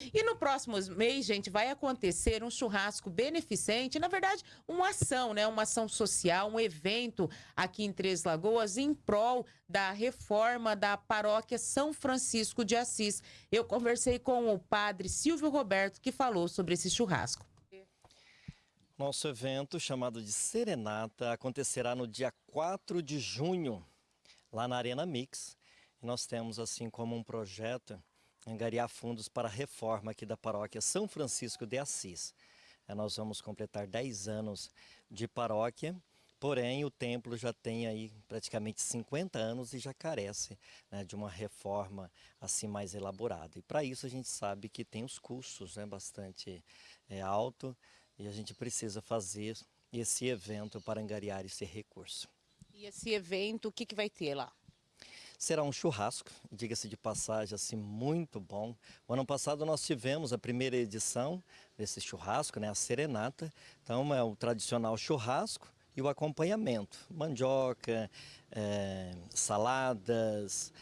E no próximo mês, gente, vai acontecer um churrasco beneficente, na verdade, uma ação, né? Uma ação social, um evento aqui em Três Lagoas em prol da reforma da paróquia São Francisco de Assis. Eu conversei com o padre Silvio Roberto, que falou sobre esse churrasco. Nosso evento, chamado de Serenata, acontecerá no dia 4 de junho, lá na Arena Mix. Nós temos, assim como um projeto angariar fundos para a reforma aqui da paróquia São Francisco de Assis. É, nós vamos completar 10 anos de paróquia, porém o templo já tem aí praticamente 50 anos e já carece né, de uma reforma assim mais elaborada. E para isso a gente sabe que tem os custos né, bastante é, alto e a gente precisa fazer esse evento para angariar esse recurso. E esse evento, o que, que vai ter lá? Será um churrasco, diga-se de passagem, assim, muito bom. O ano passado nós tivemos a primeira edição desse churrasco, né, a serenata. Então é o tradicional churrasco e o acompanhamento. Mandioca, é, saladas,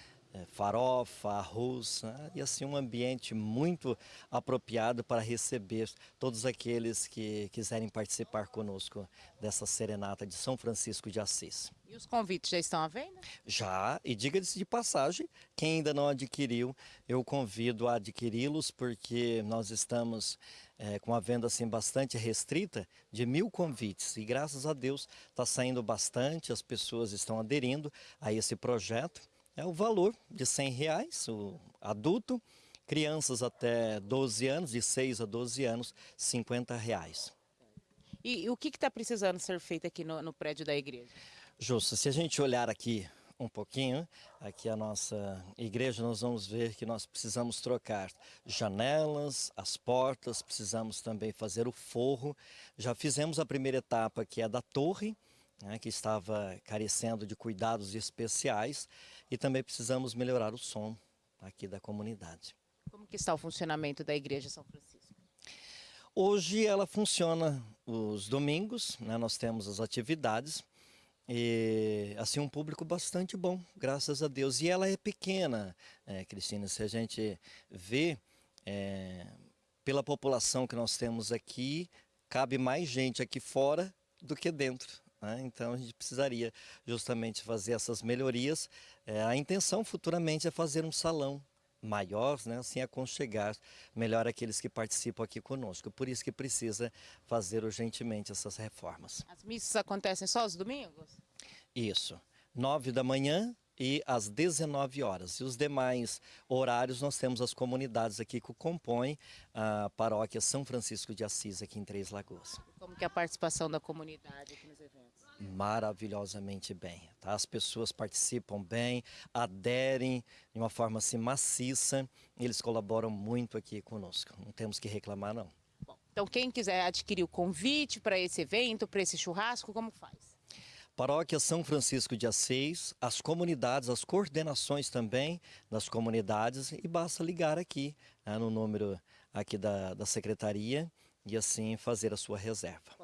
farofa, arroz, né? e assim um ambiente muito apropriado para receber todos aqueles que quiserem participar conosco dessa serenata de São Francisco de Assis. E os convites já estão à venda? Já, e diga-se de passagem, quem ainda não adquiriu, eu convido a adquiri-los, porque nós estamos é, com a venda assim bastante restrita de mil convites, e graças a Deus está saindo bastante, as pessoas estão aderindo a esse projeto, é o valor de 100 reais, o adulto, crianças até 12 anos, de 6 a 12 anos, 50 reais. E, e o que está precisando ser feito aqui no, no prédio da igreja? Justo, se a gente olhar aqui um pouquinho, aqui a nossa igreja, nós vamos ver que nós precisamos trocar janelas, as portas, precisamos também fazer o forro. Já fizemos a primeira etapa, que é da torre, né, que estava carecendo de cuidados especiais e também precisamos melhorar o som aqui da comunidade. Como que está o funcionamento da Igreja São Francisco? Hoje ela funciona os domingos, né, nós temos as atividades e assim um público bastante bom, graças a Deus. E ela é pequena, é, Cristina, se a gente vê é, pela população que nós temos aqui, cabe mais gente aqui fora do que dentro. Né? Então a gente precisaria justamente fazer essas melhorias. É, a intenção futuramente é fazer um salão maior, né? assim aconchegar melhor aqueles que participam aqui conosco. Por isso que precisa fazer urgentemente essas reformas. As missas acontecem só os domingos? Isso. Nove da manhã e às 19 horas. E os demais horários nós temos as comunidades aqui que compõem a paróquia São Francisco de Assis aqui em Três Lagoas. Como que é a participação da comunidade? Maravilhosamente bem. Tá? As pessoas participam bem, aderem de uma forma assim maciça, eles colaboram muito aqui conosco. Não temos que reclamar não. Bom, então quem quiser adquirir o convite para esse evento, para esse churrasco, como faz? Paróquia São Francisco de Assis, as comunidades, as coordenações também das comunidades e basta ligar aqui né, no número aqui da, da secretaria e assim fazer a sua reserva.